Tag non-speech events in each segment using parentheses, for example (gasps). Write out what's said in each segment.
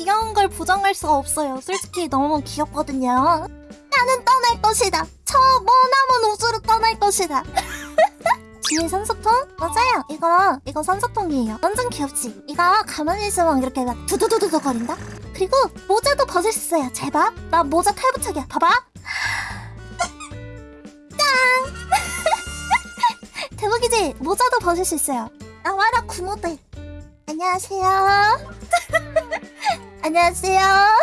귀여운 걸 부정할 수가 없어요. 솔직히 너무 귀엽거든요. 나는 떠날 것이다. 저 머나먼 우주로 떠날 것이다. (laughs) 뒤에 산소통? 맞아요. 이거 이거 산소통이에요. 완전 귀엽지? 이거 가만히 있으면 이렇게 막 두두두두두 거린다? 그리고 모자도 벗을 수 있어요. 제발. 나 모자 탈부착이야. 봐봐. (laughs) 짱! (laughs) 대박이지? 모자도 벗을 수 있어요. 나와라 구모들. 안녕하세요. 안녕하세요.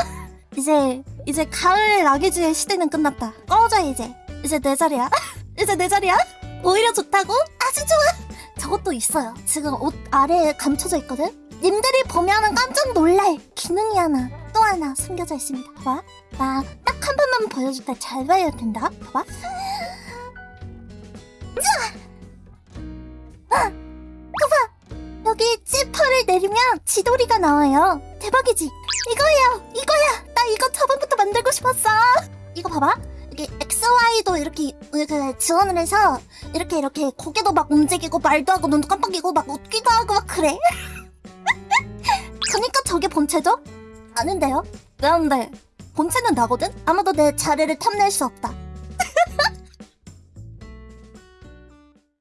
(laughs) 이제 이제 가을 라기즈의 시대는 끝났다. 꺼져 이제. 이제 내 자리야. (laughs) 이제 내 자리야. 오히려 좋다고? 아주 좋아. 저것도 있어요. 지금 옷 아래에 감춰져 있거든. 님들이 보면은 깜짝 놀랄 기능이 하나 또 하나 숨겨져 있습니다. 봐봐. 나 딱 한 번만 보여줄 때 잘 봐야 된다. 봐봐. (gasps) 아, 봐봐. 여기 지퍼를 내리면 지도리가 나와요. 대박이지? 이거예요. 이거야. 나 이거 저번부터 만들고 싶었어. 이거 봐봐. 이게 XY도 이렇게 이렇게 지원을 해서 이렇게 이렇게 고개도 막 움직이고 말도 하고 눈도 깜빡이고 막 웃기도 하고 막 그래. (laughs) 그니까 저게 본체죠? 아는데요? 왜안 돼 본체는 나거든? 아무도 내 자리를 탐낼 수 없다.